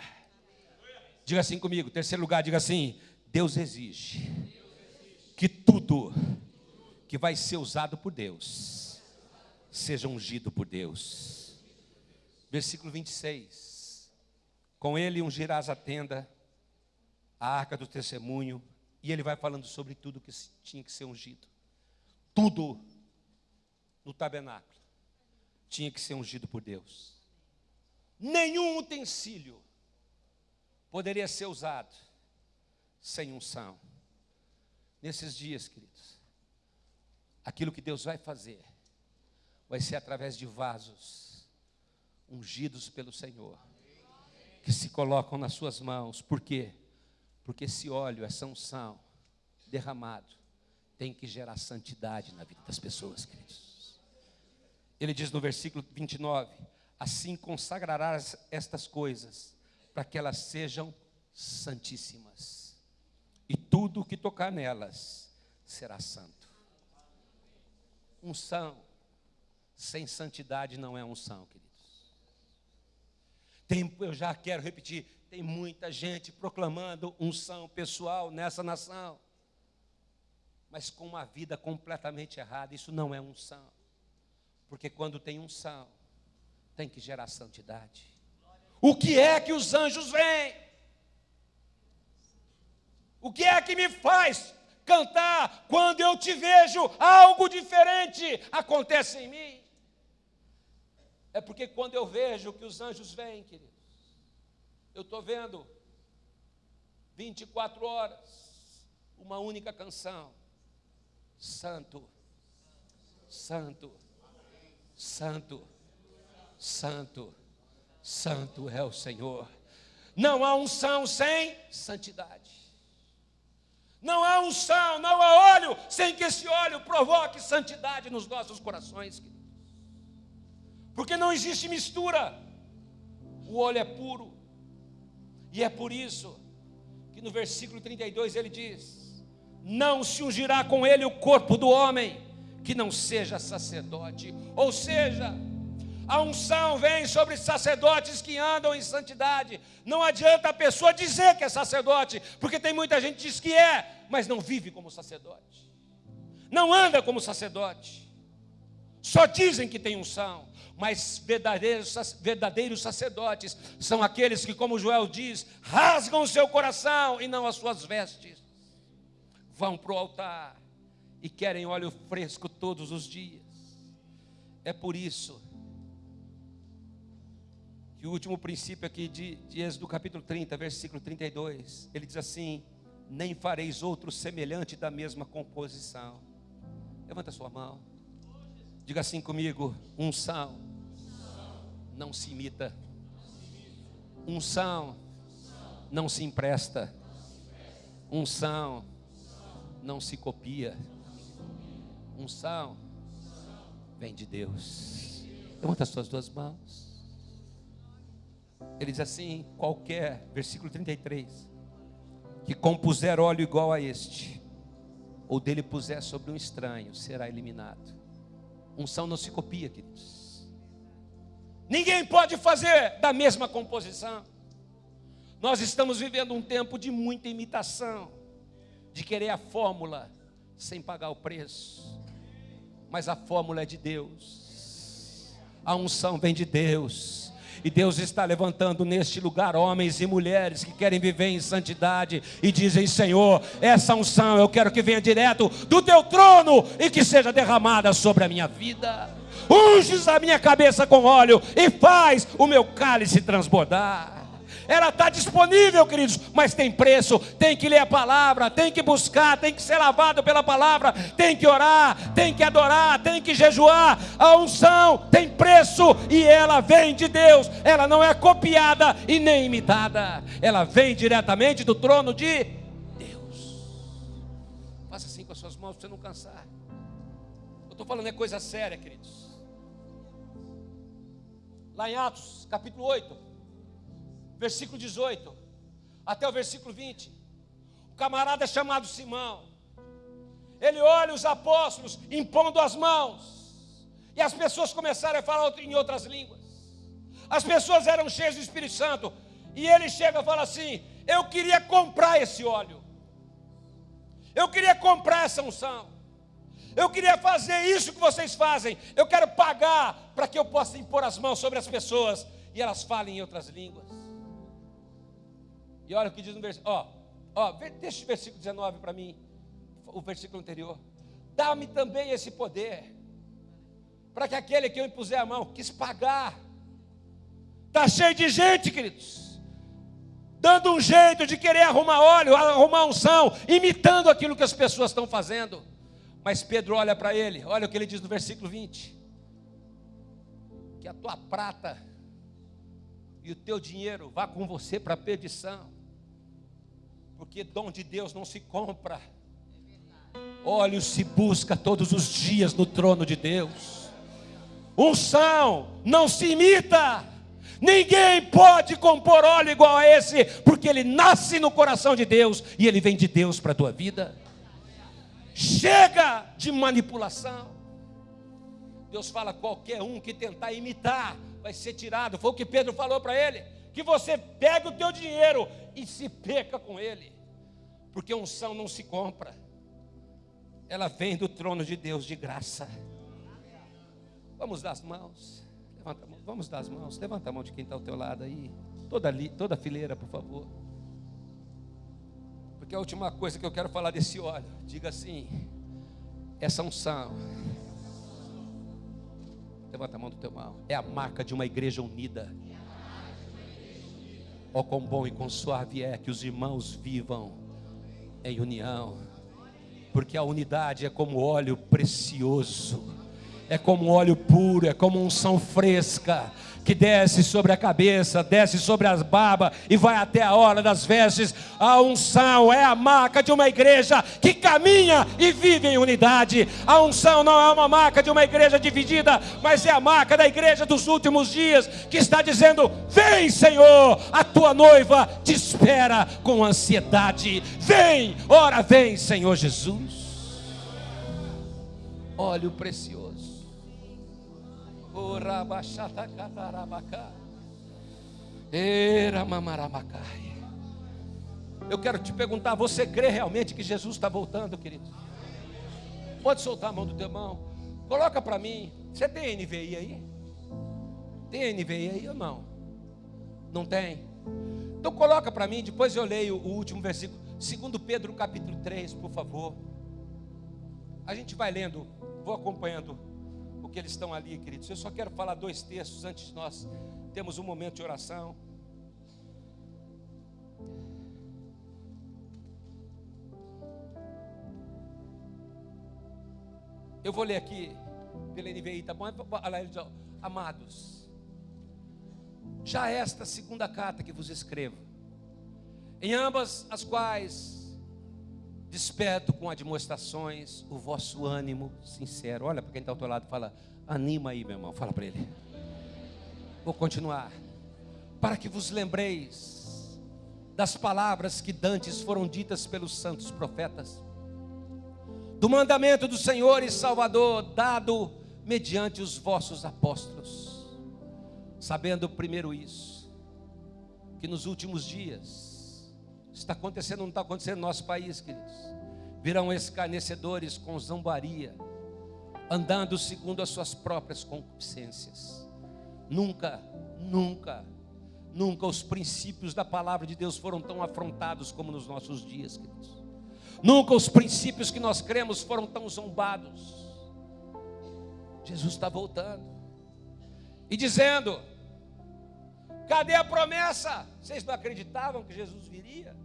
Diga assim comigo, terceiro lugar, diga assim: Deus exige que tudo que vai ser usado por Deus seja ungido por Deus. Versículo 26. Com ele ungirás a tenda, a arca do testemunho, e ele vai falando sobre tudo que tinha que ser ungido. Tudo no tabernáculo tinha que ser ungido por Deus. Nenhum utensílio poderia ser usado sem unção. Nesses dias, queridos, aquilo que Deus vai fazer vai ser através de vasos ungidos pelo Senhor, que se colocam nas suas mãos. Por quê? Porque esse óleo, essa unção derramado, tem que gerar santidade na vida das pessoas, queridos. Ele diz no versículo 29: Assim consagrarás estas coisas, para que elas sejam santíssimas, e tudo o que tocar nelas será santo. Unção sem santidade não é unção, queridos. Tem, eu já quero repetir, tem muita gente proclamando unção pessoal nessa nação, mas com uma vida completamente errada. Isso não é unção, porque quando tem unção, tem que gerar santidade. O que é que os anjos veem? O que é que me faz cantar quando eu te vejo algo diferente acontece em mim? É porque quando eu vejo que os anjos vêm, queridos, eu estou vendo 24 horas, uma única canção: Santo, Santo, Santo, Santo, Santo é o Senhor. Não há unção sem santidade. Não há unção, não há óleo sem que esse óleo provoque santidade nos nossos corações. Porque não existe mistura. O óleo é puro. E é por isso que no versículo 32 ele diz: Não se ungirá com ele o corpo do homem que não seja sacerdote. Ou seja, a unção vem sobre sacerdotes que andam em santidade. Não adianta a pessoa dizer que é sacerdote, porque tem muita gente que diz que é, mas não vive como sacerdote. Não anda como sacerdote. Só dizem que tem unção mas verdadeiros, verdadeiros sacerdotes são aqueles que, como Joel diz, rasgam o seu coração e não as suas vestes. Vão para o altar e querem óleo fresco todos os dias. É por isso que o último princípio aqui de, de Êxodo capítulo 30, versículo 32, ele diz assim: Nem fareis outro semelhante da mesma composição. Levanta sua mão. Diga assim comigo: unção não se imita. Unção não se empresta. Unção não se copia. Unção vem de Deus. Levanta as suas duas mãos. Ele diz assim: qualquer, versículo 33, que compuser óleo igual a este, ou dele puser sobre um estranho, será eliminado. Unção não se copia, queridos. Ninguém pode fazer da mesma composição. Nós estamos vivendo um tempo de muita imitação, de querer a fórmula sem pagar o preço. Mas a fórmula é de Deus. A unção vem de Deus. E Deus está levantando neste lugar homens e mulheres que querem viver em santidade e dizem: Senhor, essa unção eu quero que venha direto do teu trono e que seja derramada sobre a minha vida unges a minha cabeça com óleo e faz o meu cálice transbordar. Ela está disponível, queridos, mas tem preço. Tem que ler a palavra, tem que buscar, tem que ser lavado pela palavra, tem que orar, tem que adorar, tem que jejuar. A unção tem preço e ela vem de Deus. Ela não é copiada e nem imitada. Ela vem diretamente do trono de Deus. Faça assim com as suas mãos para você não cansar. Eu estou falando é coisa séria, queridos lá em Atos, capítulo 8, versículo 18, até o versículo 20. O camarada é chamado Simão. Ele olha os apóstolos impondo as mãos, e as pessoas começaram a falar em outras línguas. as pessoas eram cheias do Espírito Santo. E ele chega e fala assim: Eu queria comprar esse óleo. Eu queria comprar essa unção. Eu queria fazer isso que vocês fazem. Eu quero pagar para que eu possa impor as mãos sobre as pessoas e elas falem em outras línguas. E olha o que diz no versículo. Ó, ó, deixa o versículo 19 para mim. O versículo anterior. Dá-me também esse poder. Para que aquele que eu impuser a mão quis pagar. Está cheio de gente, queridos dando um jeito de querer arrumar óleo, arrumar unção, imitando aquilo que as pessoas estão fazendo. Mas Pedro olha para ele, olha o que ele diz no versículo 20: que a tua prata e o teu dinheiro vá com você para a perdição, porque dom de Deus não se compra, óleo se busca todos os dias no trono de Deus, unção não se imita. Ninguém pode compor óleo igual a esse, porque ele nasce no coração de Deus e ele vem de Deus para a tua vida. Chega de manipulação. Deus fala: qualquer um que tentar imitar vai ser tirado. Foi o que Pedro falou para ele: que você pega o teu dinheiro e se peca com ele, porque unção não se compra, ela vem do trono de Deus de graça. Vamos dar as mãos. Levanta a mão. Vamos dar as mãos. Levanta a mão de quem está ao teu lado aí. Toda, li, toda fileira, por favor. Porque a última coisa que eu quero falar desse óleo, diga assim: essa unção. Levanta a mão do teu mão. É a marca de uma igreja unida. Ó, oh, quão bom e quão suave é que os irmãos vivam em união, porque a unidade é como óleo precioso é como óleo puro, é como unção fresca, que desce sobre a cabeça, desce sobre as barbas e vai até a hora das vestes. A unção é a marca de uma igreja que caminha e vive em unidade. A unção não é uma marca de uma igreja dividida, mas é a marca da igreja dos últimos dias, que está dizendo: Vem, Senhor, a tua noiva te espera com ansiedade. Vem, ora vem, Senhor Jesus. Óleo precioso. Eu quero te perguntar: você crê realmente que Jesus está voltando, querido? Pode soltar a mão do teu irmão. Coloca para mim. Você tem NVI aí? Tem NVI aí ou não? Não tem? Então coloca para mim, depois eu leio o último versículo. Segundo Pedro capítulo 3, por favor. A gente vai lendo, vou acompanhando porque eles estão ali, queridos. Eu só quero falar dois textos antes de nós temos um momento de oração. Eu vou ler aqui pela NVI, tá bom? Amados, já esta segunda carta que vos escrevo, em ambas as quais Desperto com admoestações o vosso ânimo sincero. Olha para quem está ao teu lado fala: anima aí, meu irmão. Fala para ele. Vou continuar. Para que vos lembreis das palavras que dantes foram ditas pelos santos profetas, do mandamento do Senhor e Salvador dado mediante os vossos apóstolos, sabendo primeiro isso, que nos últimos dias está acontecendo, não está acontecendo no nosso país, queridos. Virão escarnecedores com zombaria, andando segundo as suas próprias concupiscências. Nunca, nunca, nunca os princípios da palavra de Deus foram tão afrontados como nos nossos dias, queridos. Nunca os princípios que nós cremos foram tão zombados. Jesus está voltando e dizendo: Cadê a promessa? Vocês não acreditavam que Jesus viria?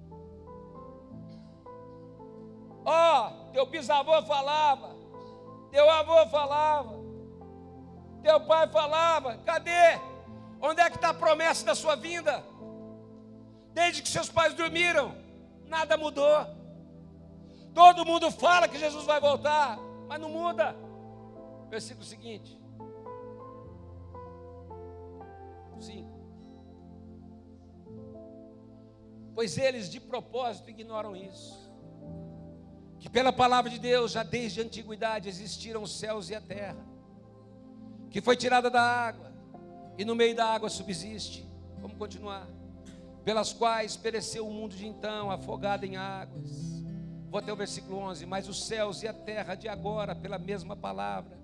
Ó, oh, teu bisavô falava, teu avô falava, teu pai falava, cadê? Onde é que está a promessa da sua vinda? Desde que seus pais dormiram, nada mudou. Todo mundo fala que Jesus vai voltar, mas não muda. Versículo seguinte. 5. Pois eles de propósito ignoram isso que pela palavra de Deus, já desde a antiguidade existiram os céus e a terra, que foi tirada da água, e no meio da água subsiste. Vamos continuar. Pelas quais pereceu o mundo de então, afogado em águas. Vou até o versículo 11. Mas os céus e a terra de agora, pela mesma palavra,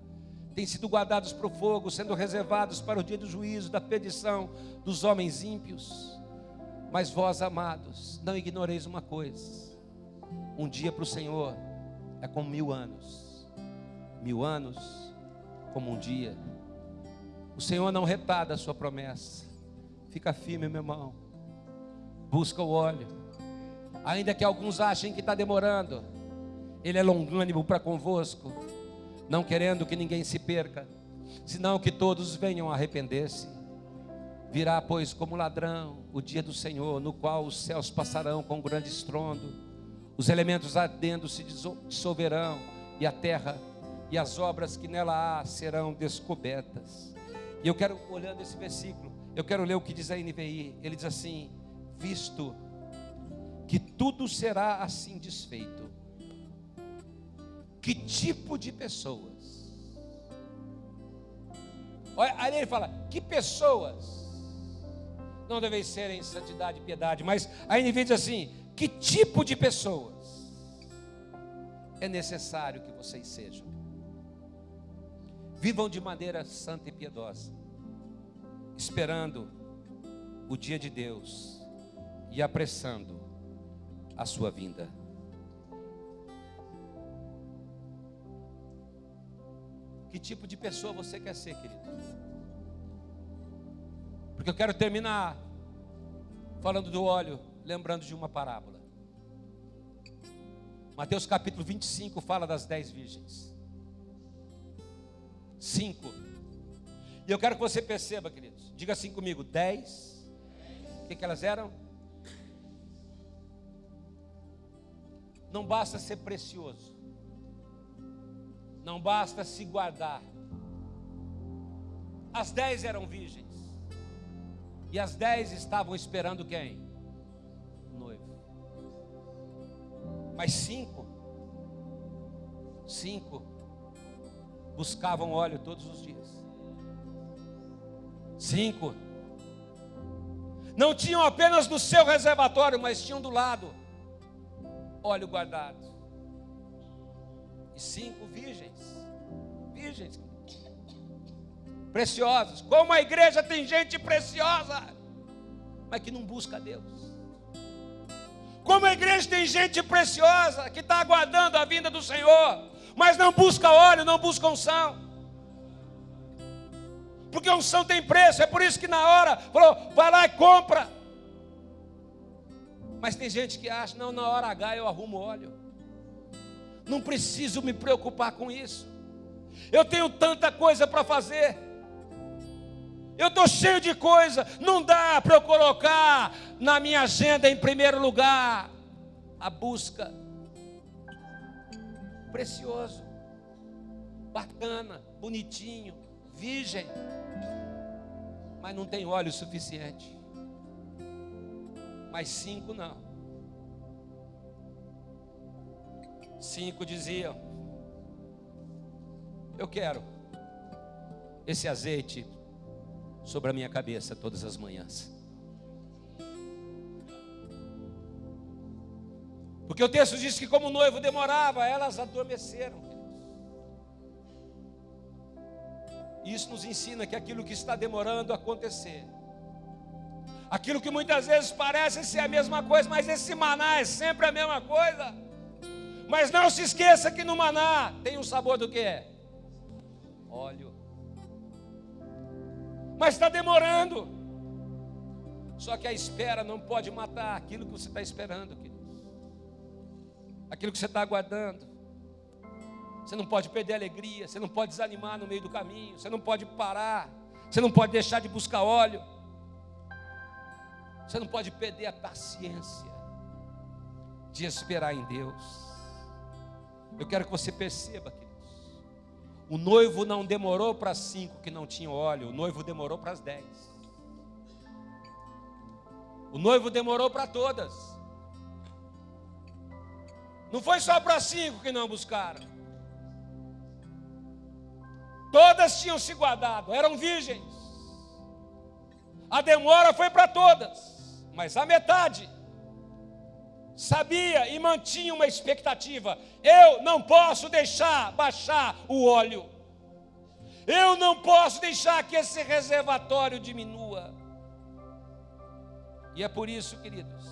têm sido guardados para o fogo, sendo reservados para o dia do juízo, da perdição dos homens ímpios. Mas vós, amados, não ignoreis uma coisa: um dia para o Senhor é como mil anos, mil anos como um dia. O Senhor não retarda a sua promessa. Fica firme, meu irmão. Busca o óleo. Ainda que alguns achem que está demorando, Ele é longânimo para convosco, não querendo que ninguém se perca, senão que todos venham a arrepender-se. Virá, pois, como ladrão o dia do Senhor, no qual os céus passarão com grande estrondo, os elementos ardendo se dissolverão, e a terra e as obras que nela há serão descobertas. E eu quero, olhando esse versículo, eu quero ler o que diz a NVI. Ele diz assim: Visto que tudo será assim desfeito, que tipo de pessoas? Olha, aí ele fala: Que pessoas? Não devem ser em santidade e piedade, mas a NVI diz assim: Que tipo de pessoas é necessário que vocês sejam? Vivam de maneira santa e piedosa, esperando o dia de Deus e apressando a sua vinda. Que tipo de pessoa você quer ser, querido? Porque eu quero terminar falando do óleo, lembrando de uma parábola. Mateus capítulo 25 fala das dez virgens cinco. E eu quero que você perceba, queridos. Diga assim comigo: dez. O que, que elas eram? Não basta ser precioso. Não basta se guardar. As dez eram virgens. E as dez estavam esperando quem? Mas cinco. Cinco buscavam óleo todos os dias. Cinco. Não tinham apenas no seu reservatório, mas tinham do lado óleo guardado. E cinco virgens. Virgens. Preciosos. Como a igreja tem gente preciosa, mas que não busca Deus. Como a igreja tem gente preciosa que está aguardando a vinda do Senhor, mas não busca óleo, não busca unção. Porque unção tem preço, é por isso que na hora falou, vai lá e compra. Mas tem gente que acha, não, na hora H eu arrumo óleo. Não preciso me preocupar com isso. Eu tenho tanta coisa para fazer. Eu estou cheio de coisa. Não dá para eu colocar na minha agenda em primeiro lugar a busca precioso, bacana, bonitinho, virgem, mas não tem óleo suficiente. Mas cinco não. Cinco diziam: Eu quero esse azeite sobre a minha cabeça todas as manhãs. Porque o texto diz que, como o noivo demorava, elas adormeceram. Isso nos ensina que aquilo que está demorando a acontecer, aquilo que muitas vezes parece ser a mesma coisa, mas esse maná é sempre a mesma coisa. Mas não se esqueça que no maná tem um sabor do que? Óleo. Mas está demorando. Só que a espera não pode matar aquilo que você está esperando, querido aquilo que você está aguardando. Você não pode perder a alegria, você não pode desanimar no meio do caminho, você não pode parar, você não pode deixar de buscar óleo, você não pode perder a paciência de esperar em Deus. Eu quero que você perceba, queridos, o noivo não demorou para cinco que não tinham óleo, o noivo demorou para as dez. O noivo demorou para todas. Não foi só para cinco que não buscaram. Todas tinham se guardado, eram virgens. A demora foi para todas, mas a metade sabia e mantinha uma expectativa: eu não posso deixar baixar o óleo, eu não posso deixar que esse reservatório diminua. E é por isso, queridos,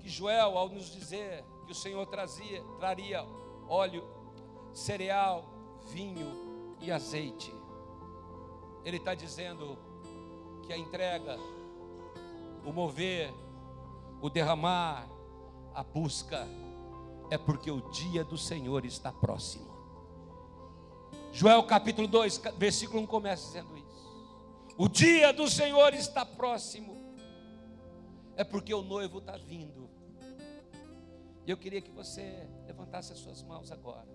que Joel, ao nos dizer que o Senhor trazia, traria óleo, cereal, vinho e azeite, Ele está dizendo que a entrega, o mover, o derramar, a busca, é porque o dia do Senhor está próximo. Joel capítulo 2, versículo 1 começa dizendo isso. O dia do Senhor está próximo, é porque o noivo está vindo. E eu queria que você levantasse as suas mãos agora.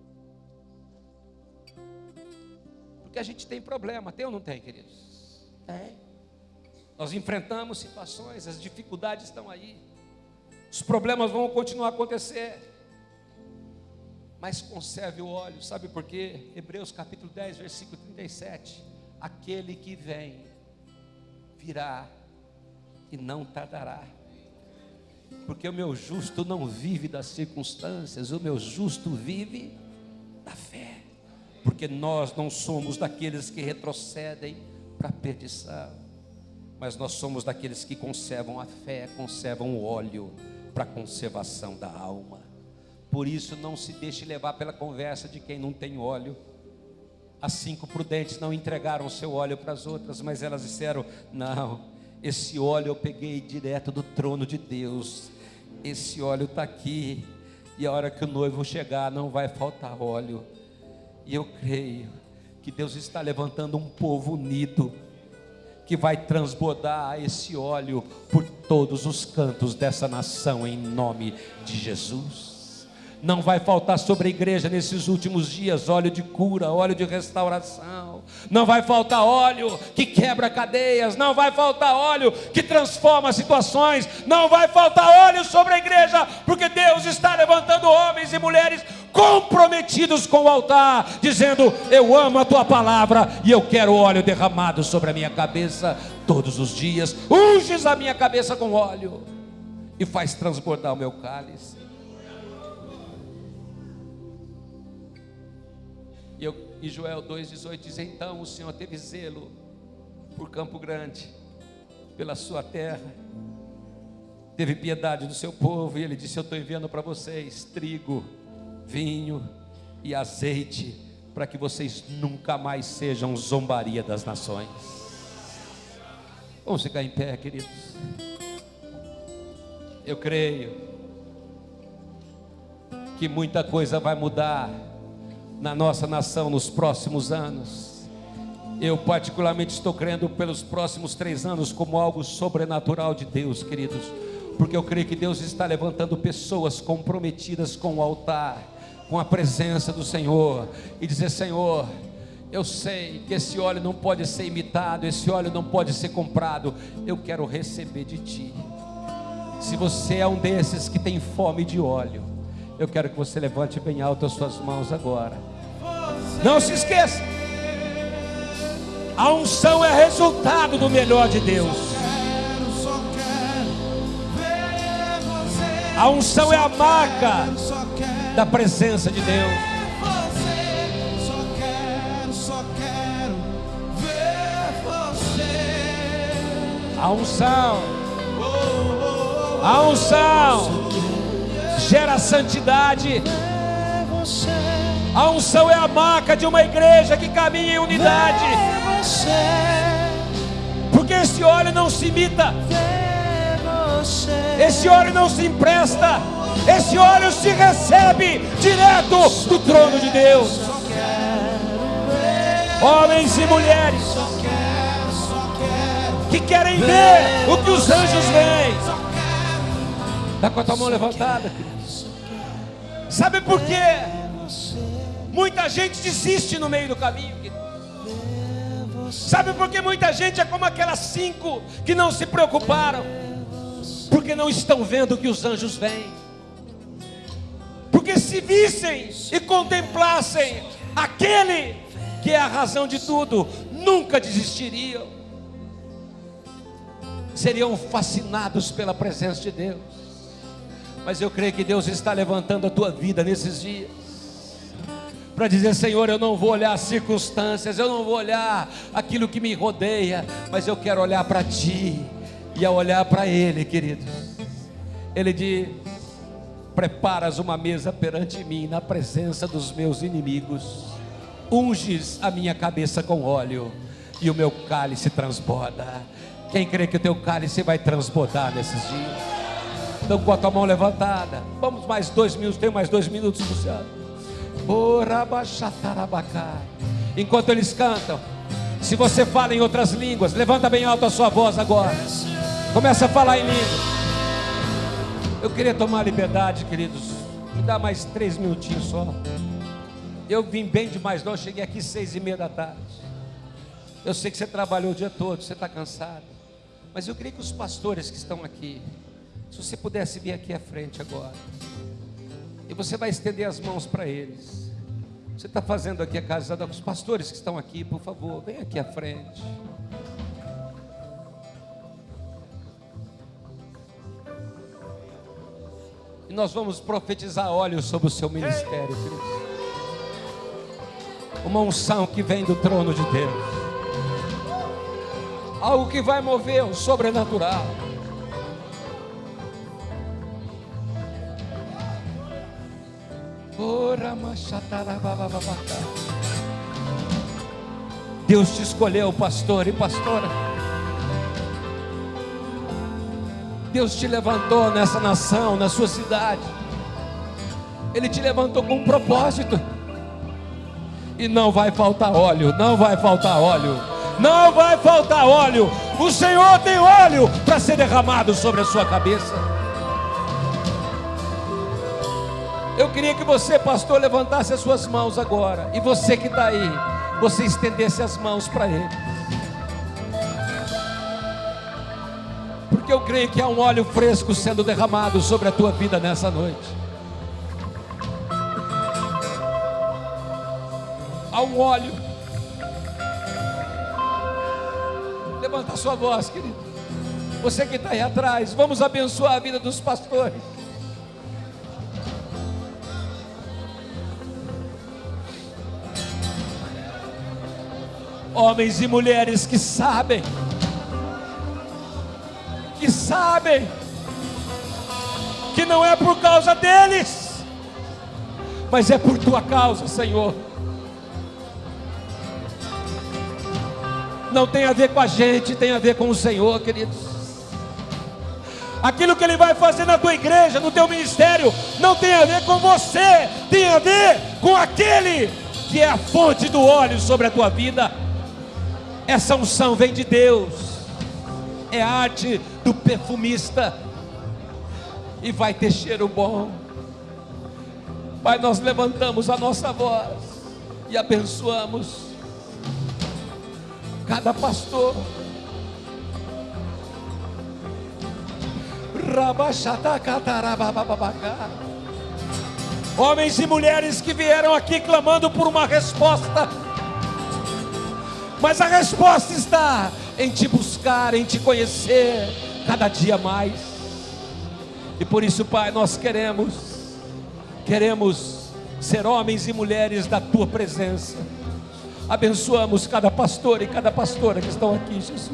Porque a gente tem problema, tem ou não tem, queridos? Tem. Nós enfrentamos situações, as dificuldades estão aí. Os problemas vão continuar a acontecer. Mas conserve o óleo, sabe por quê? Hebreus capítulo 10, versículo 37. Aquele que vem virá e não tardará. Porque o meu justo não vive das circunstâncias, o meu justo vive da fé. Porque nós não somos daqueles que retrocedem para a perdição, mas nós somos daqueles que conservam a fé, conservam o óleo para a conservação da alma. Por isso, não se deixe levar pela conversa de quem não tem óleo. As cinco prudentes não entregaram seu óleo para as outras, mas elas disseram: Não, esse óleo eu peguei direto do trono de Deus. Esse óleo está aqui. E a hora que o noivo chegar, não vai faltar óleo. E eu creio que Deus está levantando um povo unido que vai transbordar esse óleo por todos os cantos dessa nação, em nome de Jesus. Não vai faltar sobre a igreja nesses últimos dias óleo de cura, óleo de restauração. Não vai faltar óleo que quebra cadeias. Não vai faltar óleo que transforma situações. Não vai faltar óleo sobre a igreja, porque Deus está levantando homens e mulheres comprometidos com o altar, dizendo: Eu amo a tua palavra e eu quero óleo derramado sobre a minha cabeça todos os dias. Unges a minha cabeça com óleo e faz transbordar o meu cálice. E, eu, e Joel 2,18 diz: Então o Senhor teve zelo por Campo Grande, pela sua terra, teve piedade do seu povo, e ele disse: Eu estou enviando para vocês trigo vinho e azeite, para que vocês nunca mais sejam zombaria das nações. Vamos ficar em pé, queridos. Eu creio que muita coisa vai mudar na nossa nação nos próximos anos. Eu, particularmente, estou crendo pelos próximos três anos como algo sobrenatural de Deus, queridos, porque eu creio que Deus está levantando pessoas comprometidas com o altar com a presença do Senhor e dizer: Senhor, eu sei que esse óleo não pode ser imitado, esse óleo não pode ser comprado, eu quero receber de Ti. Se você é um desses que tem fome de óleo, eu quero que você levante bem alto as suas mãos agora. Não se esqueça, a unção é resultado do melhor de Deus. A unção é a marca da presença de Deus. A unção, a unção gera santidade. A unção é a marca de uma igreja que caminha em unidade. Porque esse óleo não se imita. Esse óleo não se empresta. Esse óleo se recebe direto do trono de Deus. Homens e mulheres que querem ver o que os anjos veem. Está com a tua mão levantada. Sabe por quê? Muita gente desiste no meio do caminho. Sabe por que muita gente é como aquelas cinco que não se preocuparam? Porque não estão vendo que os anjos veem porque se vissem e contemplassem aquele que é a razão de tudo, nunca desistiriam. seriam fascinados pela presença de Deus. Mas eu creio que Deus está levantando a tua vida nesses dias. Para dizer, Senhor, eu não vou olhar as circunstâncias, eu não vou olhar aquilo que me rodeia, mas eu quero olhar para Ti, e olhar para Ele, queridos, Ele diz: Preparas uma mesa perante mim, na presença dos meus inimigos, unges a minha cabeça com óleo, e o meu cálice transborda. Quem crê que o teu cálice vai transbordar nesses dias? Então, com a tua mão levantada, vamos mais dois minutos, tem mais dois minutos, Luciano. Enquanto eles cantam, se você fala em outras línguas, levanta bem alto a sua voz agora. Começa a falar em língua. Eu queria tomar liberdade, queridos. Me dá mais três minutinhos só. Eu vim bem demais, não. Eu cheguei aqui seis e meia da tarde. Eu sei que você trabalhou o dia todo, você está cansado. Mas eu queria que os pastores que estão aqui, se você pudesse vir aqui à frente agora. E você vai estender as mãos para eles. Você está fazendo aqui a casa dos pastores que estão aqui, por favor, vem aqui à frente. E nós vamos profetizar óleo sobre o seu ministério. Uma unção que vem do trono de Deus. Algo que vai mover o sobrenatural. Deus te escolheu, pastor e pastora. Deus te levantou nessa nação, na sua cidade. Ele te levantou com um propósito. E não vai faltar óleo, não vai faltar óleo, não vai faltar óleo. O Senhor tem óleo para ser derramado sobre a sua cabeça. Eu queria que você, pastor, levantasse as suas mãos agora. E você que está aí, você estendesse as mãos para ele. Porque eu creio que há um óleo fresco sendo derramado sobre a tua vida nessa noite. Há um óleo. Levanta a sua voz, querido. Você que está aí atrás, vamos abençoar a vida dos pastores. Homens e mulheres que sabem, que sabem, que não é por causa deles, mas é por tua causa, Senhor. Não tem a ver com a gente, tem a ver com o Senhor, queridos. Aquilo que Ele vai fazer na tua igreja, no teu ministério, não tem a ver com você, tem a ver com aquele que é a fonte do óleo sobre a tua vida. Essa unção vem de Deus, é arte do perfumista, e vai ter cheiro bom. Pai, nós levantamos a nossa voz e abençoamos cada pastor. Homens e mulheres que vieram aqui clamando por uma resposta mas a resposta está em te buscar, em te conhecer cada dia mais. E por isso, Pai, nós queremos, queremos ser homens e mulheres da tua presença. Abençoamos cada pastor e cada pastora que estão aqui, Jesus.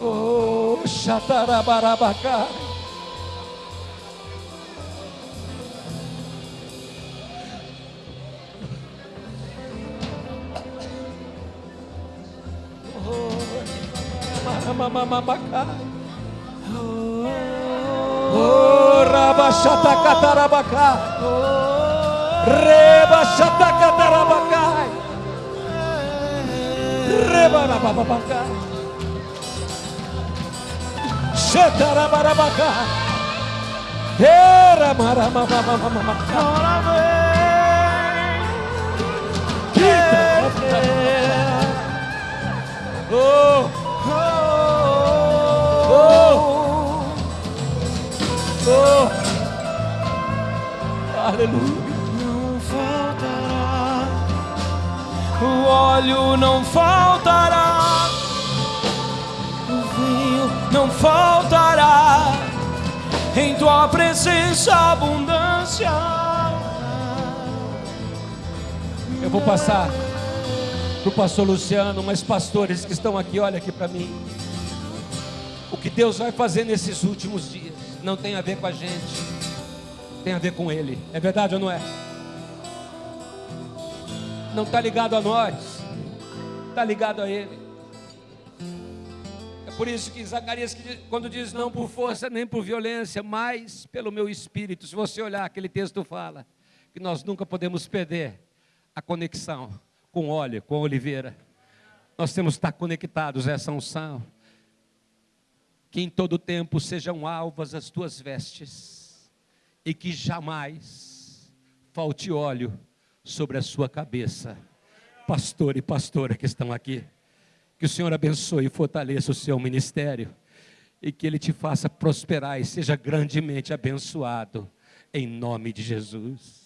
Oh, Xatarabarabacá. Catarabacai. Rebachata catarabacai. Rebarababacai. Xetarabarabacai. Era maramamamamamacai. Oh, Oh, aleluia. Não faltará, o óleo não faltará, não faltará. Em tua presença, abundância. Eu vou passar para o pastor Luciano, mas pastores que estão aqui, olha aqui para mim. O que Deus vai fazer nesses últimos dias não tem a ver com a gente, tem a ver com Ele. É verdade ou não é? Não está ligado a nós, está ligado a Ele. É por isso que Zacarias, quando diz não por força nem por violência, mas pelo meu espírito. Se você olhar, aquele texto fala que nós nunca podemos perder a conexão com óleo, com oliveira. Nós temos que estar conectados a essa unção que em todo tempo sejam alvas as tuas vestes, e que jamais falte óleo sobre a sua cabeça. Pastor e pastora que estão aqui, que o Senhor abençoe e fortaleça o seu ministério, e que Ele te faça prosperar e seja grandemente abençoado, em nome de Jesus.